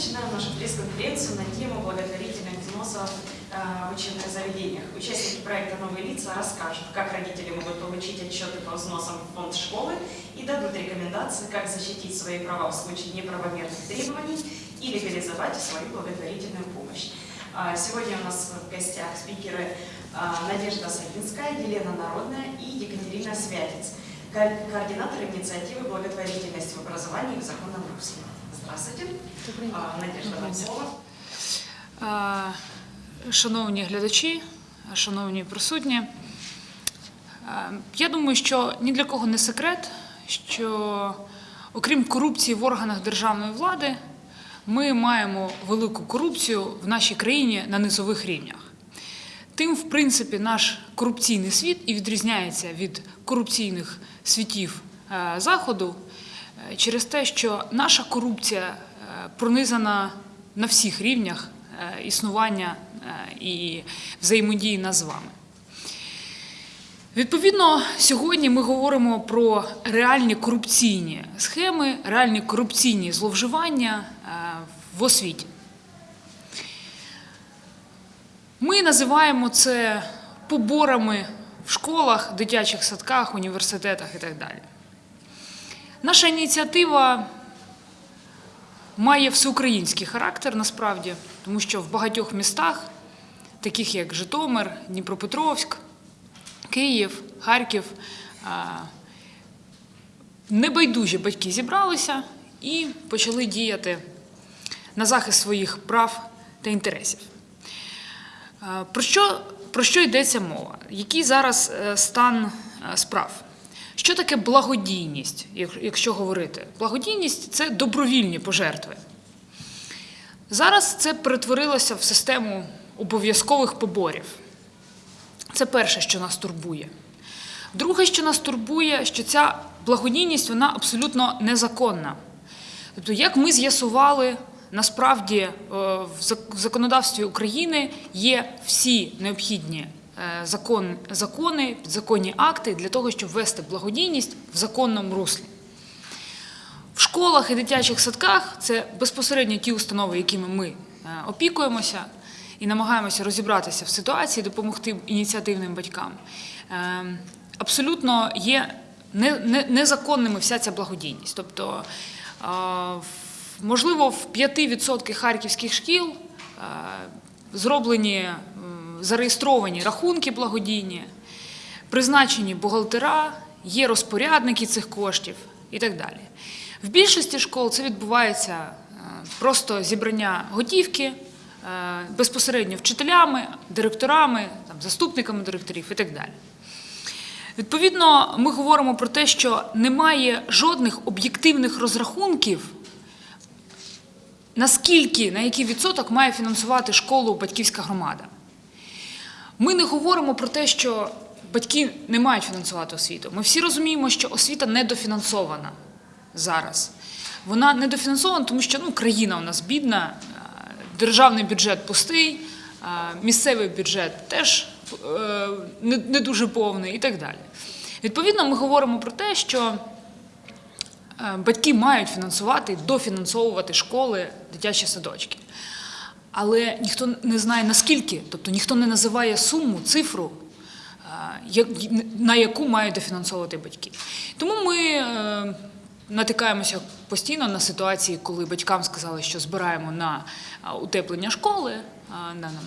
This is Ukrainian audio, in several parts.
начинаем нашу пресс-конференцию на тему благотворительных взносов э, в учебных заведениях. Участники проекта «Новые лица» расскажут, как родители могут получить отчеты по взносам в фонд школы и дадут рекомендации, как защитить свои права в случае неправомерных требований и легализовать свою благотворительную помощь. А, Сегодня у нас в гостях спикеры а, Надежда Сагинская, Елена Народная и Екатерина Святец, ко- координаторы инициативы благотворительности в образовании в законном русле. Здравствуйте. Надежда, Шановні глядачі, шановні присутні, я думаю, що ні для кого не секрет, що окрім корупції в органах державної влади, ми маємо велику корупцію в нашій країні на низових рівнях. Тим, в принципі, наш корупційний світ і відрізняється від корупційних світів е, Заходу через те, що наша корупція е, пронизана на всіх рівнях е, існування е, і взаємодії нас з вами. Відповідно, сьогодні ми говоримо про реальні корупційні схеми, реальні корупційні зловживання в освіті. Ми називаємо це поборами в школах, дитячих садках, університетах і так далі. Наша ініціатива має всеукраїнський характер насправді, тому що в багатьох містах, таких як Житомир, Дніпропетровськ, Київ, Харків, небайдужі батьки зібралися і почали діяти на захист своїх прав та інтересів. Про що, про що йдеться мова? Який зараз е, стан е, справ? Що таке благодійність, якщо говорити? Благодійність це добровільні пожертви. Зараз це перетворилося в систему обов'язкових поборів. Це перше, що нас турбує. Друге, що нас турбує, що ця благодійність вона абсолютно незаконна. Тобто, як ми з'ясували, насправді е, в законодавстві України є всі необхідні закон, закони, підзаконні акти для того, щоб ввести благодійність в законному руслі. В школах і дитячих садках це безпосередньо ті установи, якими ми е, опікуємося і намагаємося розібратися в ситуації, допомогти ініціативним батькам. Е, Абсолютно є не- не- незаконними вся ця благодійність. Тобто, е, можливо, в 5% харківських шкіл е, зроблені зареєстровані рахунки благодійні, призначені бухгалтера, є розпорядники цих коштів і так далі. В більшості школ це відбувається е, просто зібрання готівки е, безпосередньо вчителями, директорами, заступниками директорів і так далі. Відповідно, ми говоримо про те, що немає жодних об'єктивних розрахунків, наскільки, на який відсоток має фінансувати школу батьківська громада. Ми не говоримо про те, що батьки не мають фінансувати освіту. Ми всі розуміємо, що освіта недофінансована зараз. Вона недофінансована, тому що ну, країна у нас бідна, е, державний бюджет пустий, е, місцевий бюджет теж е, не, дуже повний і так далі. Відповідно, ми говоримо про те, що батьки мають фінансувати, дофінансовувати школи, дитячі садочки. Але ніхто не знає наскільки, тобто ніхто не називає суму, цифру, е, на яку мають дофінансовувати батьки. Тому ми е, натикаємося постійно на ситуації, коли батькам сказали, що збираємо на е, утеплення школи,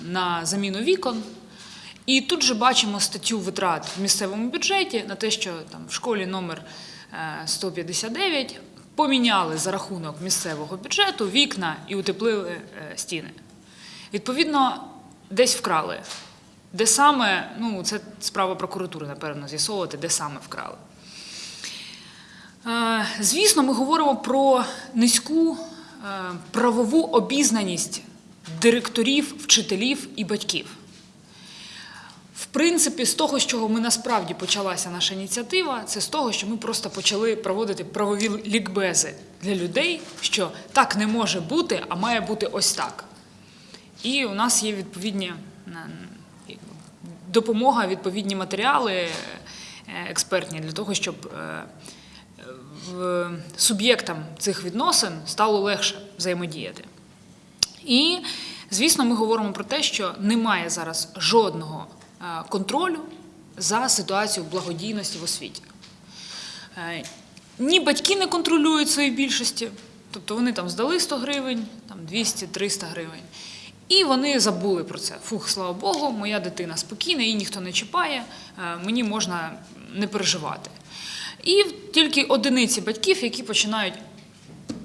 на, заміну вікон. І тут же бачимо статтю витрат в місцевому бюджеті на те, що там в школі номер е, 159 поміняли за рахунок місцевого бюджету вікна і утеплили стіни. Відповідно, десь вкрали. Де саме, ну це справа прокуратури, напевно, з'ясовувати, де саме вкрали. Е, Звісно, ми говоримо про низьку е, правову обізнаність директорів, вчителів і батьків. В принципі, з того, з чого ми насправді почалася наша ініціатива, це з того, що ми просто почали проводити правові лікбези для людей, що так не може бути, а має бути ось так. І у нас є відповідні допомога, відповідні матеріали е, експертні для того, щоб е, суб'єктам цих відносин стало легше взаємодіяти. І, звісно, ми говоримо про те, що немає зараз жодного е, контролю за ситуацією благодійності в освіті. Ні батьки не контролюють свої більшості, тобто вони там здали 100 гривень, там 200-300 гривень. І вони забули про це. Фух, слава Богу, моя дитина спокійна, її ніхто не чіпає, е, мені можна не переживати. І тільки одиниці батьків, які починають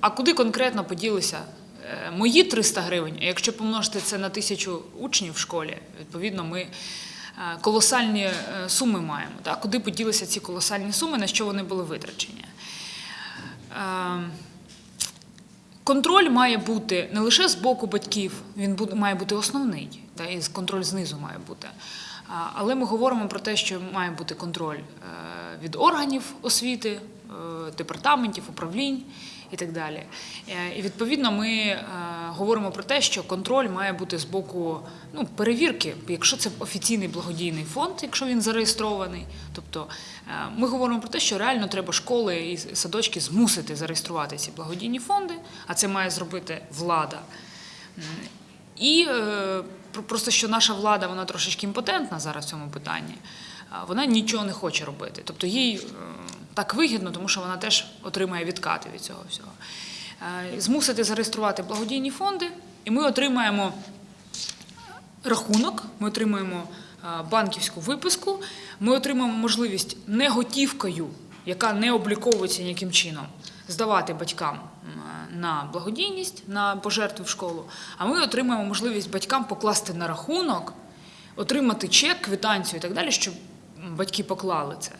а куди конкретно поділися е, мої 300 гривень? Якщо помножити це на тисячу учнів в школі, відповідно, ми е, колосальні суми маємо. Так? Куди поділися ці колосальні суми, на що вони були витрачені? Контроль має бути не лише з боку батьків, він буде- має бути основний, та, і контроль знизу має бути. Але ми говоримо про те, що має бути контроль е, від органів освіти, е, департаментів, управлінь і так далі. Е, І відповідно ми е, говоримо про те, що контроль має бути з боку ну, перевірки, якщо це офіційний благодійний фонд, якщо він зареєстрований. Тобто е, ми говоримо про те, що реально треба школи і садочки змусити зареєструвати ці благодійні фонди, а це має зробити влада. І про- просто що наша влада вона трошечки імпотентна зараз в цьому питанні. Вона нічого не хоче робити. Тобто їй так вигідно, тому що вона теж отримає відкати від цього всього. Е, Змусити зареєструвати благодійні фонди, і ми отримаємо рахунок, ми отримуємо е, банківську виписку, ми отримаємо можливість не готівкою, яка не обліковується ніяким чином, здавати батькам на благодійність, на пожертви в школу. А ми отримаємо можливість батькам покласти на рахунок, отримати чек, квитанцію і так далі, щоб батьки поклали це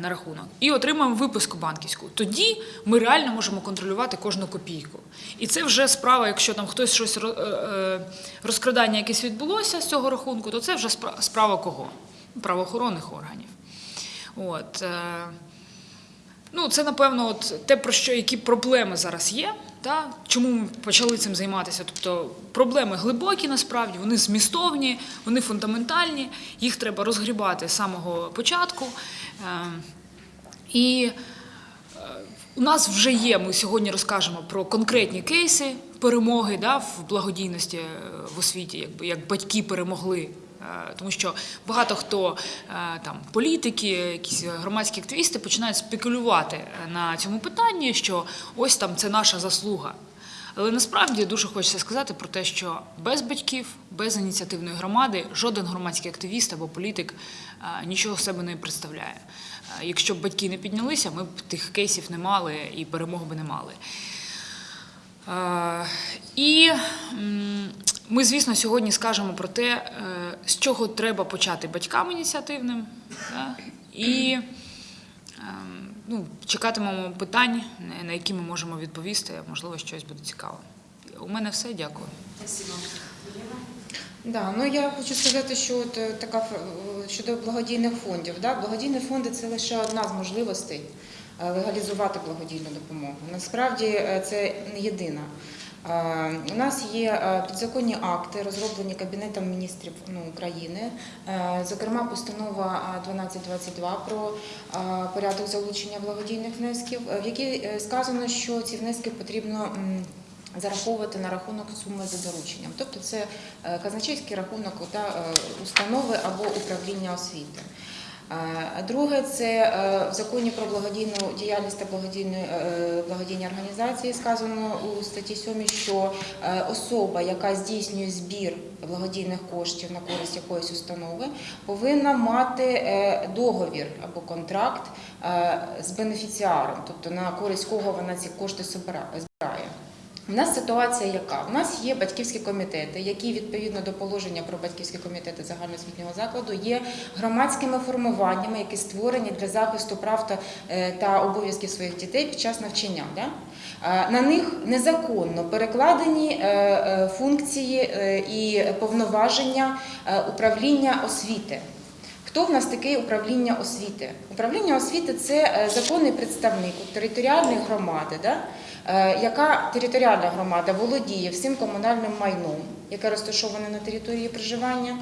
на рахунок, і отримаємо виписку банківську. Тоді ми реально можемо контролювати кожну копійку. І це вже справа, якщо там хтось щось е, е, розкрадання якесь відбулося з цього рахунку, то це вже спра- справа кого? Правоохоронних органів. От. е, Ну, це напевно, от те, про що які проблеми зараз є. Та? Чому ми почали цим займатися? Тобто проблеми глибокі насправді, вони змістовні, вони фундаментальні, їх треба розгрібати з самого початку. Е, І е, у нас вже є, ми сьогодні розкажемо про конкретні кейси перемоги да, в благодійності е, в освіті, якби як батьки перемогли. Е, Тому що багато хто е, там політики, якісь громадські активісти починають спекулювати е, на цьому питанні, що ось там це наша заслуга. Але насправді дуже хочеться сказати про те, що без батьків, без ініціативної громади жоден громадський активіст або політик нічого себе не представляє. Якщо б батьки не піднялися, ми б тих кейсів не мали і перемог би не мали. І ми, звісно, сьогодні скажемо про те, е, з чого треба почати батькам ініціативним. да, І ем, ну, чекатимемо питань, на- які ми можемо відповісти. Можливо, щось буде цікаве. У мене все. Дякую. Да, ну я хочу сказати, що от е, така е, щодо благодійних фондів. Да, благодійні фонди це лише одна з можливостей легалізувати благодійну допомогу. Насправді це не єдина. Е, У нас є е, підзаконні акти, розроблені Кабінетом міністрів ну, України, Е, зокрема, постанова е, 1222 про порядок залучення благодійних внесків, в якій сказано, що ці внески потрібно зараховувати на рахунок суми за дорученням. Тобто це казначейський рахунок та, установи або управління освіти. Друге, це е, в законі про благодійну діяльність та благодійні, е, благодійні організації сказано у статті 7, що е, особа, яка здійснює збір благодійних коштів на користь якоїсь установи, повинна мати договір або контракт з бенефіціаром, тобто на користь кого вона ці кошти збирає. У нас ситуація яка? У нас є батьківські комітети, які відповідно до положення про батьківські комітети загальноосвітнього закладу є громадськими формуваннями, які створені для захисту прав та, е, та обов'язків своїх дітей під час навчання. Да? На них незаконно перекладені е, е, функції і повноваження управління освіти. Хто в нас таке управління освіти? Управління освіти це законний представник територіальної громади, да? Е, яка територіальна громада володіє всім комунальним майном, яке розташоване на території проживання.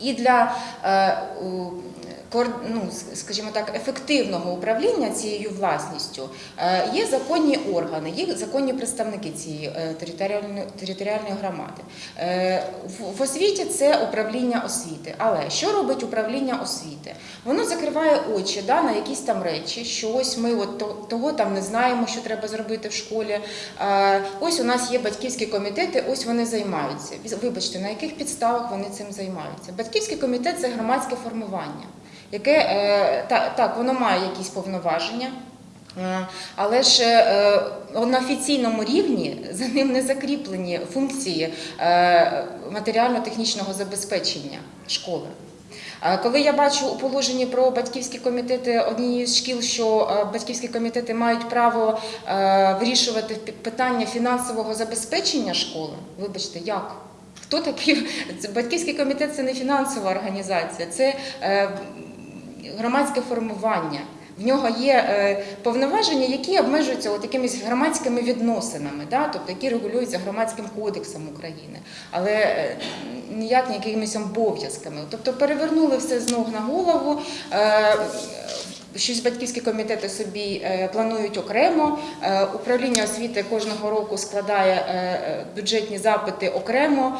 І для е, ну, скажімо так, ефективного управління цією власністю е, є законні органи, є законні представники цієї е, територіальної, територіальної громади. Е, В, освіті це управління освіти. Але що робить управління освіти? Воно закриває очі да, на якісь там речі, що ось ми от то- того там не знаємо, що треба зробити в школі. Ось у нас є батьківські комітети, ось вони займаються. Вибачте, на яких підставах вони цим займаються? Батьківський комітет це громадське формування, яке е, та- так, воно має якісь повноваження. Е, Але ж е, на офіційному рівні за ним не закріплені функції матеріально-технічного забезпечення школи. Коли я бачу у положенні про батьківські комітети однієї з шкіл, що батьківські комітети мають право вирішувати питання фінансового забезпечення школи, вибачте, як? Хто такий? Батьківський комітет це не фінансова організація, це громадське формування. В нього є е, повноваження, які обмежуються от якимись громадськими відносинами, да? тобто які регулюються громадським кодексом України, але е, ніяк не якимись обов'язками. Тобто перевернули все з ног на голову. Щось батьківські комітети собі е, планують окремо. Е, Управління освіти кожного року складає е, бюджетні запити окремо.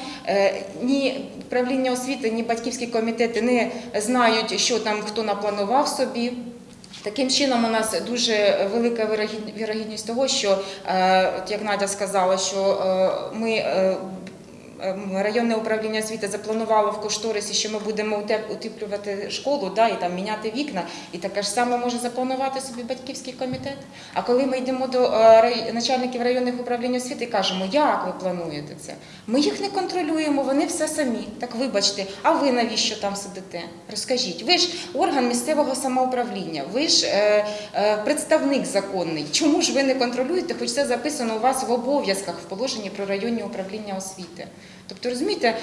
Ні управління освіти, ні батьківські комітети не знають, що там хто напланував собі. Таким чином, у нас дуже велика вірогідність того, що, як Надя сказала, що ми. Ем, Районне управління освіти запланувало в кошторисі, що ми будемо утеп- утеплювати школу да, і там міняти вікна, і таке ж саме може запланувати собі батьківський комітет. А коли ми йдемо до е, начальників районних управлінь освіти і кажемо, як ви плануєте це? Ми їх не контролюємо, вони все самі. Так вибачте, а ви навіщо там сидите? Розкажіть, ви ж орган місцевого самоуправління, ви ж е, е, представник законний. Чому ж ви не контролюєте, хоч це записано у вас в обов'язках в положенні про районні управління освіти? Тобто, розумієте,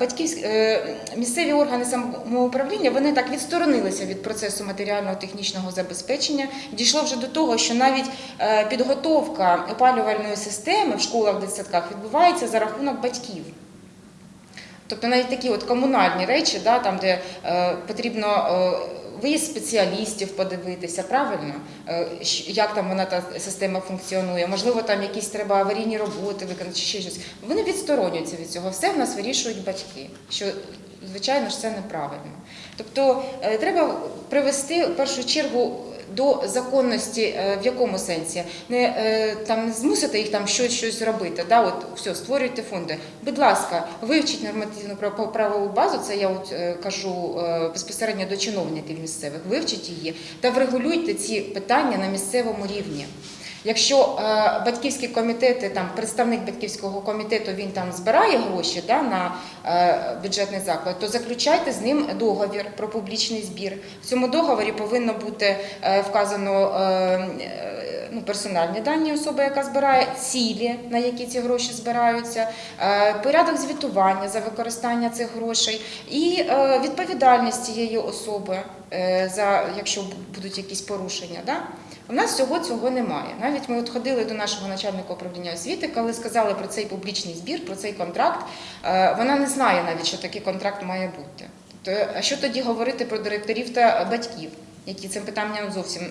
батьківські е, місцеві органи самоуправління вони так відсторонилися від процесу матеріально-технічного забезпечення. Дійшло вже до того, що навіть е, підготовка опалювальної системи в школах, дитсадках відбувається за рахунок батьків. Тобто навіть такі от комунальні речі, да, там, де е, потрібно е, виїзд спеціалістів подивитися, правильно, Е, як там вона та система функціонує, можливо, там якісь треба аварійні роботи виконати чи ще щось. Вони відсторонюються від цього. Все в нас вирішують батьки, що звичайно ж це неправильно. Тобто е, треба привести в першу чергу. До законності е, в якому сенсі не е, там не змусити їх там щось щось робити. Да, от все, створюйте фонди. Будь ласка, вивчіть нормативну прав- правову базу. Це я от е, кажу безпосередньо до чиновників місцевих. Вивчіть її та врегулюйте ці питання на місцевому рівні. Якщо е, батьківські комітети, там представник батьківського комітету він там збирає гроші да, на е, бюджетний заклад, то заключайте з ним договір про публічний збір. В цьому договорі повинно бути е, вказано е, ну, персональні дані особи, яка збирає, цілі, на які ці гроші збираються, е, порядок звітування за використання цих грошей і е, відповідальність цієї особи, е, за якщо будуть якісь порушення. Да? У нас всього цього немає. Навіть ми от ходили до нашого начальника управління освіти, коли сказали про цей публічний збір, про цей контракт. Вона не знає навіть, що такий контракт має бути. Тобто, а що тоді говорити про директорів та батьків, які цим питанням зовсім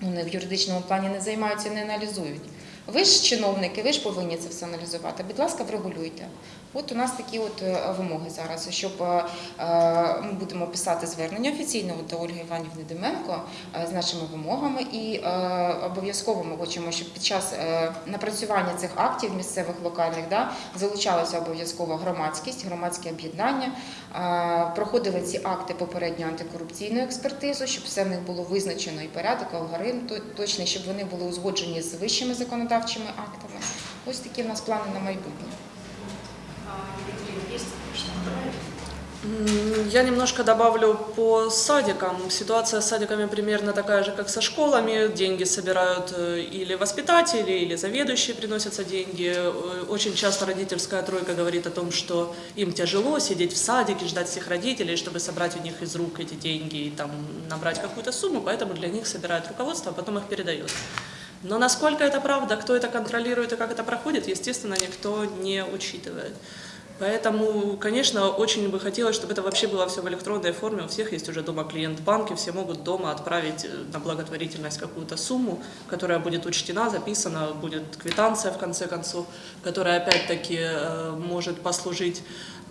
ну, не в юридичному плані не займаються, не аналізують. Ви ж чиновники, ви ж повинні це все аналізувати. Будь ласка, врегулюйте. От у нас такі от е, вимоги зараз, щоб е, е, ми будемо писати звернення офіційно до Ольги Іванівни Деменко з нашими вимогами, і обов'язково ми хочемо, щоб під час напрацювання цих актів місцевих локальних да, залучалася обов'язково громадськість, громадське об'єднання, проходили ці акти попередньо антикорупційну експертизу, щоб все в них було визначено і порядок, алгоритм точний, щоб вони були узгоджені з вищими законодавчими актами. Ось такі в нас плани на майбутнє. Я немножко добавлю по садикам. Ситуация с садиками примерно такая же, как со школами. Деньги собирают э, или воспитатели, или заведующие приносятся деньги. Э, Очень часто родительская тройка говорит о том, что им тяжело сидеть в садике, ждать всех родителей, чтобы собрать у них из рук эти деньги и там набрать какую-то сумму, поэтому для них собирает руководство, а потом их передает. Но насколько это правда, кто это контролирует и как это проходит, естественно, никто не учитывает. Поэтому, конечно, очень бы хотелось, чтобы это вообще было все в электронной форме. У всех есть уже дома клиент банки, все могут дома отправить э, на благотворительность какую-то сумму, которая будет учтена, записана, будет квитанция в конце концов, которая опять-таки э, может послужить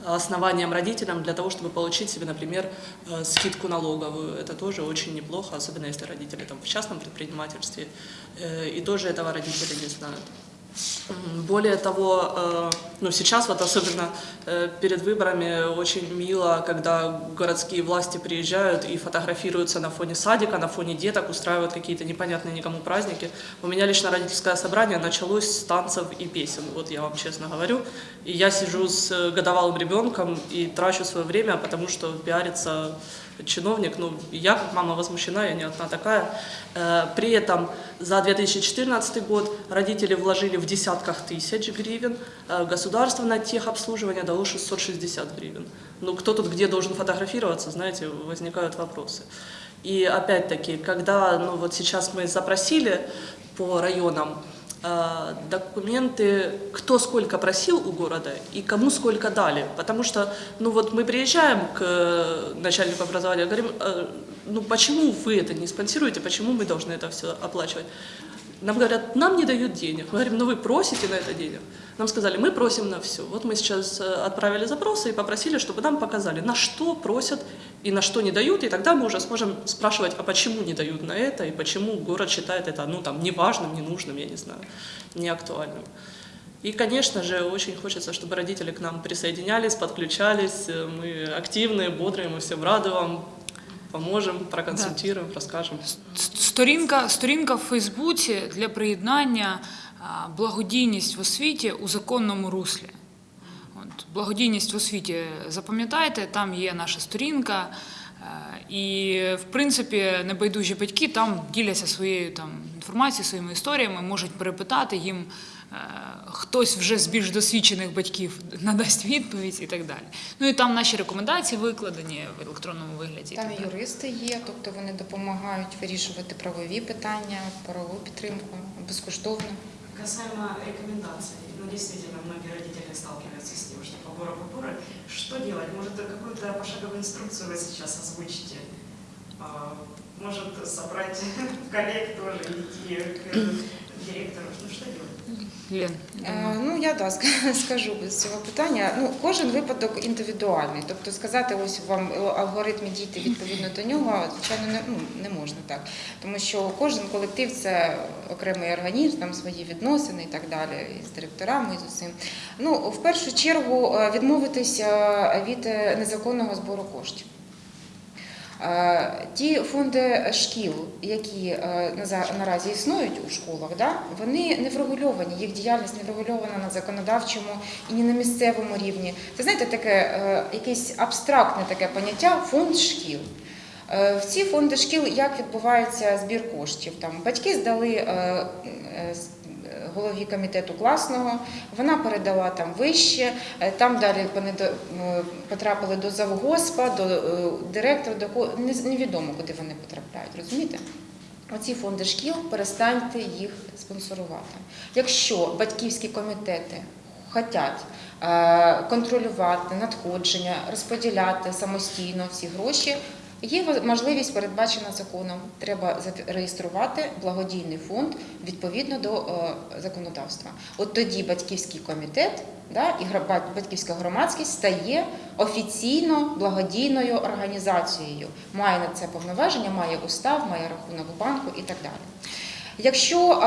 основанием родителям для того, чтобы получить себе, например, э, скидку налоговую. Это тоже очень неплохо, особенно если родители там, в частном предпринимательстве, и тоже этого родители не знают. Более того, э, ну сейчас вот особенно э, перед выборами очень мило, когда городские власти приезжают и фотографируются на фоне садика, на фоне деток, устраивают какие-то непонятные никому праздники. У меня лично родительское собрание началось с танцев и песен, вот я вам честно говорю. И я сижу с э, годовалым ребенком и трачу свое время, потому что пиарится чиновник, ну, я как мама возмущена, я не одна такая. При этом за 2014 год родители вложили в десятках тысяч гривен, э, государство на техобслуживание дало 660 гривен. Ну, кто тут где должен фотографироваться, знаете, возникают вопросы. И опять-таки, когда, ну, вот сейчас мы запросили по районам, э, документы, кто сколько просил у города и кому сколько дали. Потому что, ну вот мы приезжаем к э, начальнику образования, говорим, ну почему вы это не спонсируете, почему мы должны это все оплачивать? Нам говорят, нам не дают денег. Мы говорим, ну вы просите на это денег. Нам сказали, мы просим на все. Вот мы сейчас э, отправили запросы и попросили, чтобы нам показали, на что просят и на что не дают, и тогда мы уже сможем спрашивать, а почему не дают на это, и почему город считает это, ну, там, неважным, ненужным, я не знаю, неактуальным. И, конечно же, очень хочется, чтобы родители к нам присоединялись, подключались. Э, Мы активные, бодрые, мы всем рады вам, поможем, проконсультируем, расскажем. Сторінка, сторінка в Фейсбуці для приєднання благодійність в освіті у законному руслі. От, благодійність в освіті, запам'ятайте, там є наша сторінка. І, в принципі, небайдужі батьки там діляться своєю там, інформацією, своїми історіями, можуть перепитати їм. Е, Хтось вже з більш досвідчених батьків надасть відповідь і так далі. Ну і там наші рекомендації викладені в електронному вигляді. Там так юристи є, тобто вони допомагають вирішувати правові питання, правову підтримку безкоштовно. Касаемо рекомендаций, ну действительно, многие родители сталкиваются с тем, что по гору купюры, что делать? Может, какую-то пошаговую инструкцию вы сейчас озвучите? А, Может, собрать коллег тоже, идти к директору? Ну, что делать? Лен. Е, Ну я да скажу з цього питання. Ну кожен випадок індивідуальний. Тобто сказати, ось вам алгоритм дійти відповідно до нього, звичайно, не, ну, не можна так. Тому що кожен колектив це окремий організм, там свої відносини і так далі, і з директорами, і з усім. Ну, в першу чергу е, відмовитися від е, незаконного збору коштів. Е, Ті фонди шкіл, які е, наразі існують у школах, вони не врегульовані, їх діяльність не врегульована на законодавчому і не на місцевому рівні. Це знаєте, таке е, якесь абстрактне таке поняття фонд шкіл. В ці фонди шкіл як відбувається збір коштів? Батьки здали голові комітету класного, вона передала там вище, е, там далі потрапили до завгоспа, до е, директора, до кого невідомо, куди вони потрапляють. Розумієте? Оці фонди шкіл перестаньте їх спонсорувати. Якщо батьківські комітети хочуть е, контролювати надходження, розподіляти самостійно всі гроші, є можливість передбачена законом. Треба зареєструвати благодійний фонд відповідно до е, законодавства. От тоді батьківський комітет да, і батьківська громадськість стає офіційно благодійною організацією. Має на це повноваження, має устав, має рахунок банку і так далі. Якщо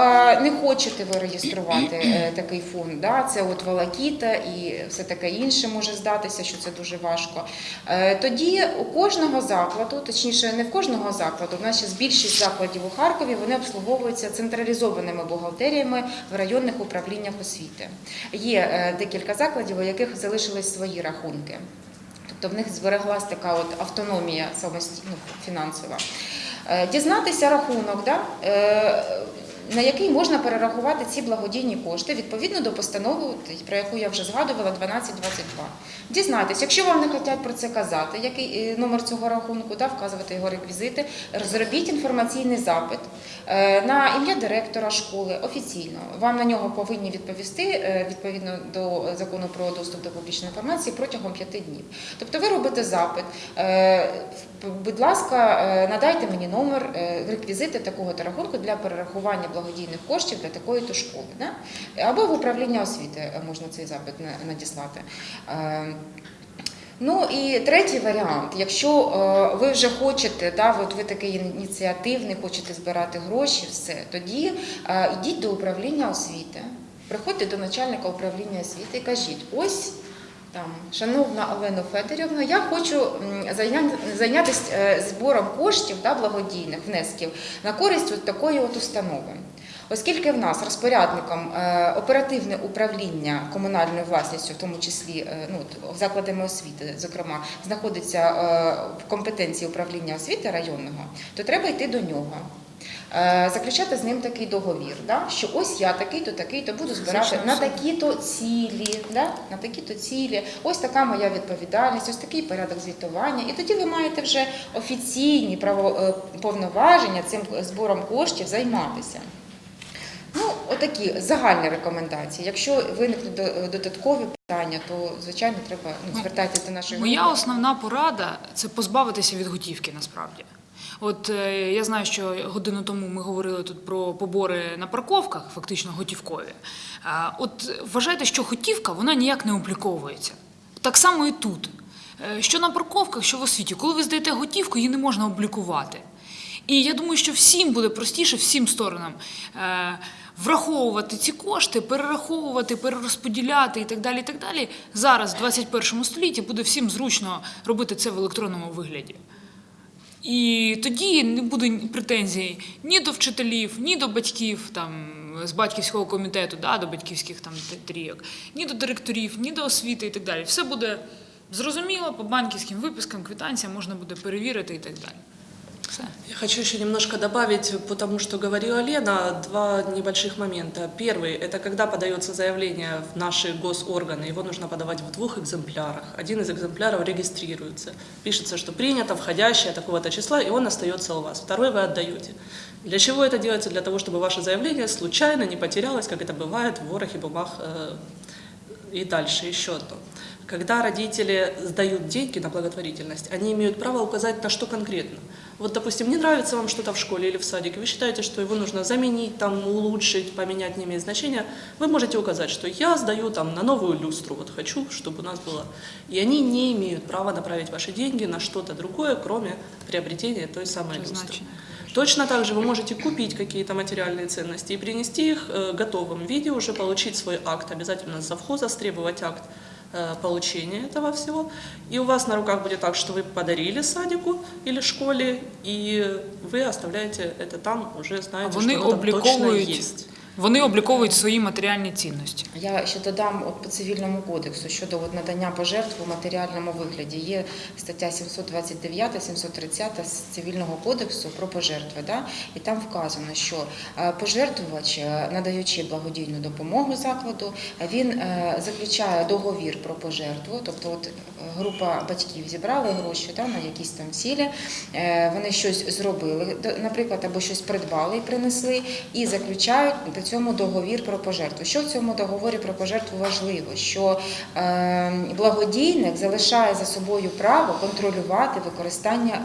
не хочете ви реєструвати е, такий фонд, да, це от волокіта і все таке інше може здатися, що це дуже важко. е, Тоді у кожного закладу, точніше, не в кожного закладу, в нас ще більшість закладів у Харкові вони обслуговуються централізованими бухгалтеріями в районних управліннях освіти. Є е, декілька закладів, у яких залишились свої рахунки. Тобто в них збереглась така от автономія самостійно фінансова. Е, Дізнатися рахунок, да? На який можна перерахувати ці благодійні кошти відповідно до постанови, про яку я вже згадувала, 1222. Дізнайтесь, якщо вам не хочуть про це казати, який е, номер цього рахунку, да, вказувати його реквізити, зробіть інформаційний запит е, на ім'я директора школи офіційно. Вам на нього повинні відповісти е, відповідно до закону про доступ до публічної інформації протягом п'яти днів. Тобто ви робите запит, будь ласка, надайте мені номер реквізити такого-то рахунку для перерахування благодійних коштів для такої-то школи. Да? Або в управління освіти е, можна цей запит надіслати. Е, Ну і третій варіант, якщо е, ви вже хочете, да, от ви такий ініціативний, хочете збирати гроші, все, тоді е, йдіть до управління освіти, приходьте до начальника управління освіти і кажіть, ось там, шановна Олена Федорівна, я хочу зайнятися е, збором коштів да, благодійних внесків на користь от такої от установи. Оскільки в нас розпорядником е, оперативне управління комунальною власністю, в тому числі е, ну, закладами освіти, зокрема, знаходиться в компетенції управління освіти районного, то треба йти до нього. Е, Заключати з ним такий договір, да? що ось я такий-то, такий-то буду збирати на такі-то цілі, да? на такі-то цілі, ось така моя відповідальність, ось такий порядок звітування. І тоді ви маєте вже офіційні право, е, повноваження цим збором коштів займатися. Ну, отакі загальні рекомендації. Якщо виникнуть додаткові питання, то звичайно треба ну, звертатися до нашої Моя основна порада це позбавитися від готівки насправді. От е, я знаю, що годину тому ми говорили тут про побори на парковках, фактично готівкові. От вважайте, що готівка вона ніяк не обліковується. Так само і тут. Е, Що на парковках, що в освіті, коли ви здаєте готівку, її не можна облікувати. І я думаю, що всім буде простіше, всім сторонам е, враховувати ці кошти, перераховувати, перерозподіляти і так далі. І так далі. Зараз, в 21 столітті, буде всім зручно робити це в електронному вигляді. І тоді не буде претензій ні до вчителів, ні до батьків там, з батьківського комітету, да, до батьківських там трійок, ні до директорів, ні до освіти і так далі. Все буде зрозуміло по банківським випискам, квитанціям можна буде перевірити і так далі. Я хочу еще немножко добавить, потому что говорила Лена, два небольших момента. Первый – это когда подается заявление в наши госорганы, его нужно подавать в двух экземплярах. Один из экземпляров регистрируется. Пишется, что принято, входящее такого-то числа, и он остается у вас. Второй вы отдаете. Для чего это делается? Для того, чтобы ваше заявление случайно не потерялось, как это бывает в ворохе бумаг э, и дальше еще одно. Когда родители сдают деньги на благотворительность, они имеют право указать на что конкретно. Вот, допустим, не нравится вам что-то в школе или в садике, вы считаете, что его нужно заменить, там, улучшить, поменять, не имеет значения, вы можете указать, что я сдаю там на новую люстру, вот хочу, чтобы у нас было. И они не имеют права направить ваши деньги на что-то другое, кроме приобретения той самой люстры. Призначення. Точно так же вы можете купить какие-то материальные ценности и принести их э, готовым виде, уже получить свой акт, обязательно с завхоза требовать акт получения этого всего. И у вас на руках будет так, что вы подарили садику или школе, и вы оставляете это там, уже А знаете, вони что оно там точно есть. Вони обліковують свої матеріальні цінності. Я ще додам от по цивільному кодексу щодо от надання пожертв у матеріальному вигляді. Є стаття 729, 730 з цивільного кодексу про пожертви. Да? І там вказано, що е, пожертвувач, е, надаючи благодійну допомогу закладу, він е, заключає договір про пожертву, тобто от група батьків зібрали гроші да, на якісь там цілі, вони щось зробили, наприклад, або щось придбали і принесли, і заключають цьому договір про пожертву. Що в цьому договорі про пожертву важливо? Що е, благодійник залишає за собою право контролювати використання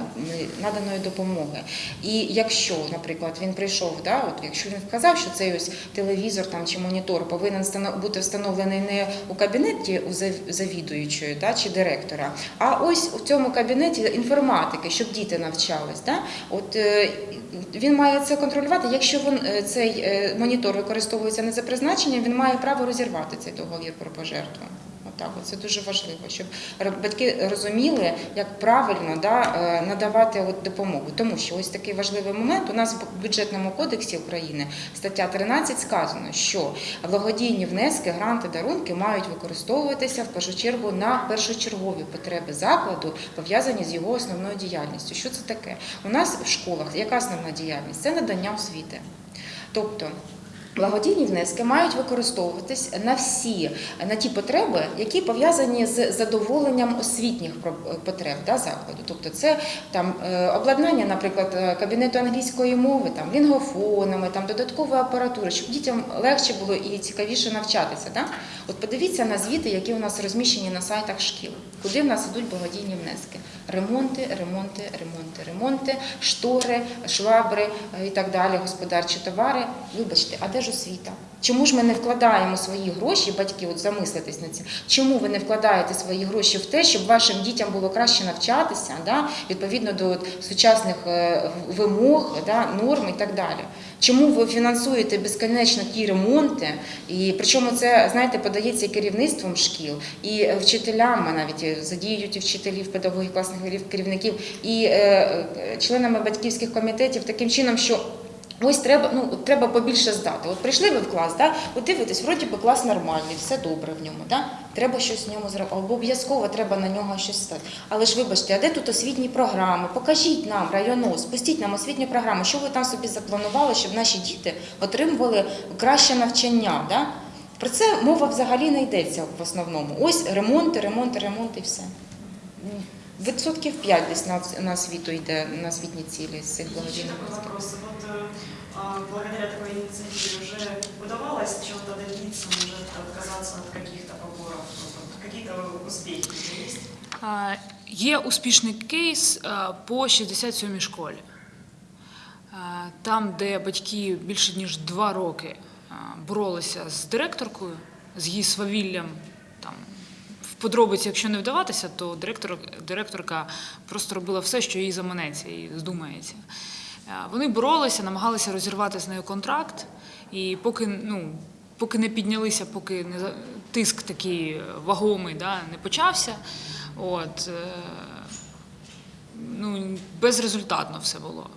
наданої допомоги. І якщо, наприклад, він прийшов, да, от якщо він вказав, що цей ось телевізор там чи монітор повинен бути встановлений не у кабінеті у завідуючої да, чи директора, а ось у цьому кабінеті інформатики, щоб діти навчались. Да? От е, він має це контролювати. Якщо він, е, цей е, монітор використовується не за призначенням, він має право розірвати цей договір про пожертву. Отак, це дуже важливо, щоб батьки розуміли, як правильно да, е, надавати от допомогу. Тому що ось такий важливий момент. У нас в бюджетному кодексі України стаття 13 сказано, що благодійні внески, гранти, дарунки мають використовуватися в першу чергу на першочергові потреби закладу, пов'язані з його основною діяльністю. Що це таке? У нас в школах яка основна діяльність? Це надання освіти. Тобто Благодійні внески мають використовуватись на всі на ті потреби, які пов'язані з задоволенням освітніх потреб да, закладу. Тобто, це там е, обладнання, наприклад, е, кабінету англійської мови, там лінгофонами, там додаткової апаратури, щоб дітям легше було і цікавіше навчатися. Да? От подивіться на звіти, які у нас розміщені на сайтах шкіл, куди в нас ідуть благодійні внески. Ремонти, ремонти, ремонти, ремонти, штори, швабри е, і так далі, господарчі товари. Вибачте, а де ж освіта? Чому ж ми не вкладаємо свої гроші, батьки, от замислитись на це, чому ви не вкладаєте свої гроші в те, щоб вашим дітям було краще навчатися, да, відповідно до от сучасних е, вимог, да, норм і так далі? Чому ви фінансуєте безконечно ті ремонти? І причому це, знаєте, подається керівництвом шкіл, і вчителям, навіть е, задіють і вчителів, педагогів, класних керівників, і е, е, членами батьківських комітетів таким чином, що Ось треба, ну от треба побільше здати. От прийшли ви в клас, да? от дивитесь, вроді би клас нормальний, все добре в ньому. Да? Треба щось в ньому зробити. Або обов'язково треба на нього щось стати. Але ж вибачте, а де тут освітні програми? Покажіть нам районос, спустіть нам освітні програми, що ви там собі запланували, щоб наші діти отримували краще навчання. Да? Про це мова взагалі не йдеться в основному. Ось ремонти, ремонти, ремонти і все. Відсотків 5 десь на, на освіту йде на освітні цілі з цих благодійних. Отказаться от каких-то поборов? Вот Какие-то успехи есть? Є успішний кейс по 67-й школі. Там, де батьки більше ніж два роки боролися з директоркою, з її свавіллям. Там, в подробиці, якщо не вдаватися, то директор, директорка просто робила все, що їй заманеться і здумається. Вони боролися, намагалися розірвати з нею контракт, і поки, ну, поки не піднялися, поки не тиск такий вагомий да, не почався, от, е, ну, безрезультатно все було.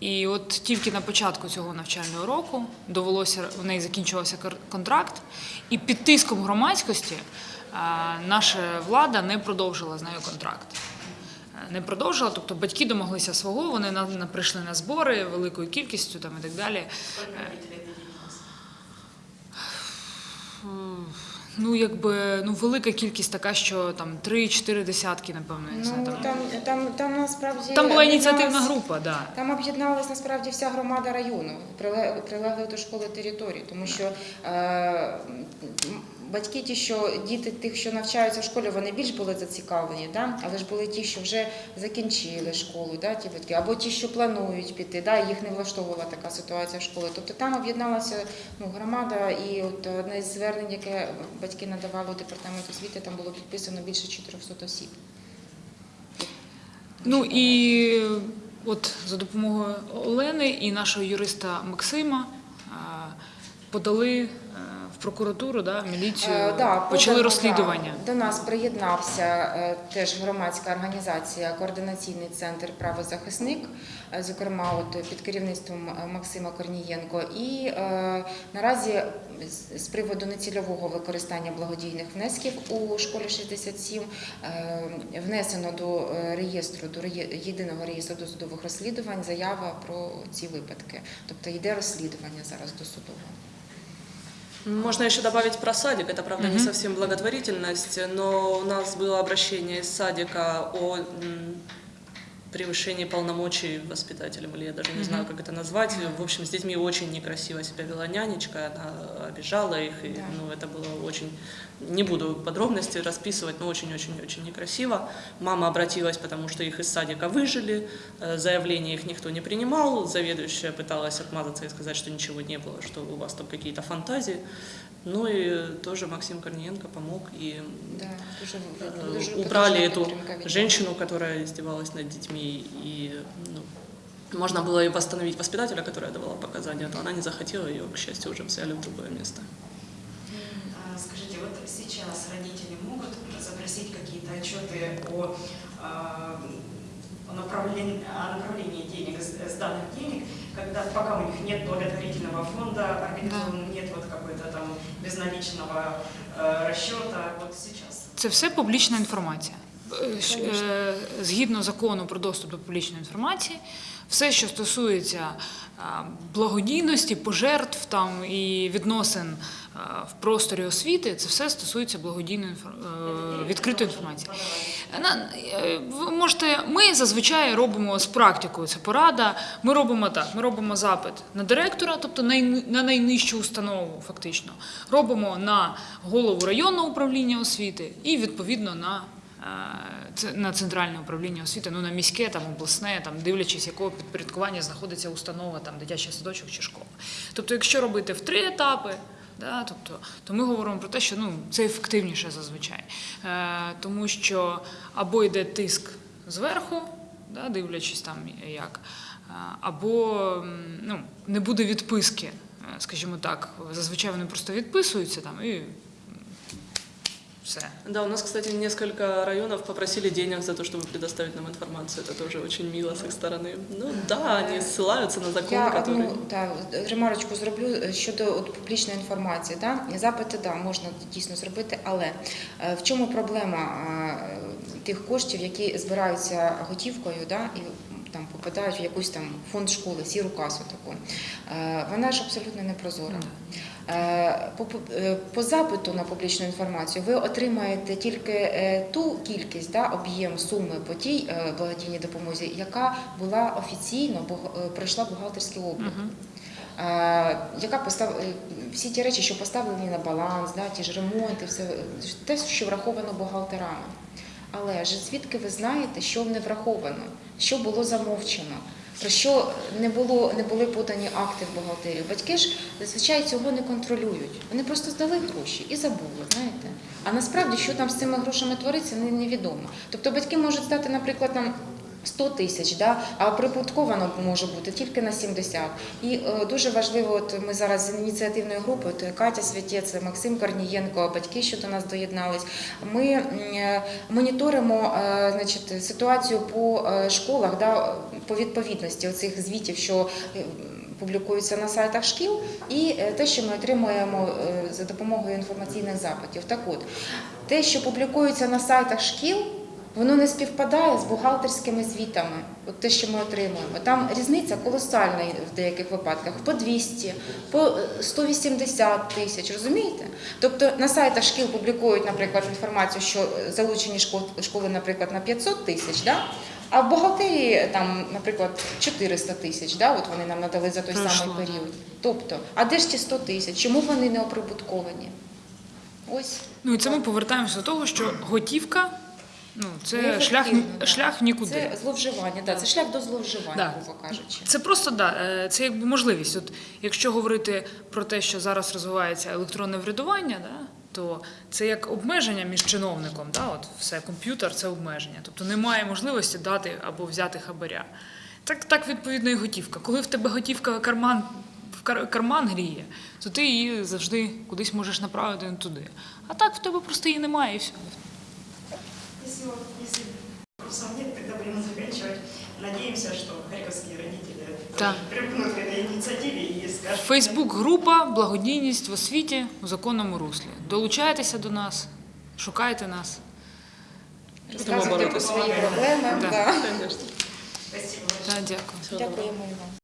І от тільки на початку цього навчального року довелося у неї закінчувався контракт, і під тиском громадськості е, наша влада не продовжила з нею контракт. Е, Не продовжила, тобто батьки домоглися свого, вони прийшли на збори великою кількістю там, і так далі. Ну, якби ну, велика кількість така, що там 3-4 десятки, напевно, я не знаю. Ну, Там, там, там, там насправді там була ініціативна група, да. Там об'єдналась насправді вся громада району, прилегли до школи території, тому що е, батьки, ті, що діти тих, що навчаються в школі, вони більш були зацікавлені, да? але ж були ті, що вже закінчили школу, да, ті батьки, або ті, що планують піти, да, їх не влаштовувала така ситуація в школі. Тобто там об'єдналася ну, громада, і от одне з звернень, яке батьки надавали у департамент освіти, там було підписано більше 400 осіб. Ну і от за допомогою Олени і нашого юриста Максима подали прокуратуру, да, міліцію, Е, да, почали подано, розслідування. да. До нас приєднався е, теж громадська організація Координаційний центр правозахисник, е, зокрема, от під керівництвом е, Максима Корнієнко. І е, наразі з- приводу нецільового використання благодійних внесків у школі 67 е, внесено до е, реєстру до єдиного реєстру досудових розслідувань заява про ці випадки. Тобто йде розслідування зараз досудове. Можно еще добавить про садик. Это, правда, не совсем благотворительность, но у нас было обращение из садика о м, превышении полномочий воспитателем, или я даже не знаю, как это назвать. В общем, с детьми очень некрасиво себя вела нянечка, она обижала их, и ну, это было очень... Не буду подробности расписывать, но очень-очень-очень некрасиво. Мама обратилась, потому что их из садика выжили, э, заявления их никто не принимал, заведующая пыталась отмазаться и сказать, что ничего не было, что у вас там какие-то фантазии. Ну и тоже Максим Корниенко помог и Да, дуже, э, дуже убрали эту женщину, которая издевалась над детьми И ну, можно было и восстановить воспитателя, которая давала показания, но она не захотела, ее, к счастью, уже взяли в другое место. А, Скажите, вот сейчас родители могут запросить какие-то отчеты о, а, о направлении, о направлении денег, с- сданных денег, когда пока у них нет благотворительного фонда, организован нет вот какой-то там безналичного э, расчета, вот сейчас. Це все публічна інформація. Е, е, Згідно закону про доступ до публічної інформації, все, що стосується благодійності, пожертв там і відносин в просторі освіти, це все стосується благодійної е, відкритої інформації. Ви можете, ми зазвичай робимо з практикою. Це порада. Ми робимо так: ми робимо запит на директора, тобто на найнижчу установу, фактично. Робимо на голову районного управління освіти і відповідно на. Е, На центральне управління освіти, ну на міське, там обласне, там дивлячись, якого підпорядкування знаходиться установа, там дитячий садочок чи школа. Тобто, якщо робити в три етапи, Да, тобто, то ми говоримо про те, що ну, це ефективніше зазвичай. Е, тому що або йде тиск зверху, да, дивлячись там як, е, або ну, не буде відписки, е, скажімо так. Зазвичай вони просто відписуються там і все. Да, у нас, кстати, несколько районов попросили денег за то, чтобы предоставить нам информацию. Это тоже очень мило с их стороны. Ну да, они ссылаются на закон, Я который... одну та, ремарочку зроблю е, щодо от, публічної інформації. Да? Запити да, можна дійсно зробити, але е, в чому проблема е, тих коштів, які збираються готівкою да, і там попадають в якийсь там фонд школи, сіру касу таку. Е, Вона ж абсолютно не прозора. Е, По, е, по запиту на публічну інформацію ви отримаєте тільки е, ту кількість, да, об'єм суми по тій е, благодійній допомозі, яка була офіційно е, пройшла бухгалтерський облік. Е, Яка постав... е, всі ті речі, що поставлені на баланс, да, ті ж ремонти, все е, те, що враховано бухгалтерами. Але ж звідки ви знаєте, що не враховано, що було замовчено, про що не було не були подані акти в бухгалтерію? Батьки ж зазвичай цього не контролюють. Вони просто здали гроші і забули, знаєте. А насправді, що там з цими грошами твориться, не- невідомо. Тобто батьки можуть здати, наприклад, там. 100 тисяч, да? а припадковано може бути тільки на 70. І е, дуже важливо, от ми зараз з ініціативною групою, то Катя Святєць, Максим Корнієнко, батьки, що до нас доєднались. Ми е, моніторимо е, значить, ситуацію по е, школах, да, по відповідності оцих звітів, що е, публікуються на сайтах шкіл, і е, те, що ми отримуємо е, за допомогою інформаційних запитів. Так от, те, що публікується на сайтах шкіл, воно не співпадає з бухгалтерськими звітами, от те, що ми отримуємо. Там різниця колосальна в деяких випадках по 200, по е, 180 тисяч, розумієте? Тобто на сайтах шкіл публікують, наприклад, інформацію, що е, залучені школи, наприклад, на 500 тисяч, да? а в бухгалтерії там, наприклад, 400 тисяч, да? от вони нам надали за той Пройшло, самий період. Тобто, а де ж ті 100 тисяч? Чому вони не оприбутковані? Ось. Ну і це ми повертаємося до того, що готівка ну, це шлях, да. шлях нікуди. Це зловживання, да, це шлях до зловживання, Да. грубо кажучи. Це просто да, е, це якби можливість. От якщо говорити про те, що зараз розвивається електронне врядування, да, то це як обмеження між чиновником. Да, от все, комп'ютер це обмеження. Тобто немає можливості дати або взяти хабаря. Так, так відповідно і готівка. Коли в тебе готівка карман. В кар- карман гріє, то ти її завжди кудись можеш направити не туди. А так в тебе просто її немає і все. Если, вот- если вопросов нет, тогда будем заканчивать. Надеемся, что харьковские родители Да. припнут к этой инициативе и скажут... Фейсбук-група Благодійність в освіті у законному руслі. Долучайтеся до нас, шукайте нас. Розказуйте про боротися. свої проблеми. Да. Да. Спасибо Да, дякую. Дякуємо вам.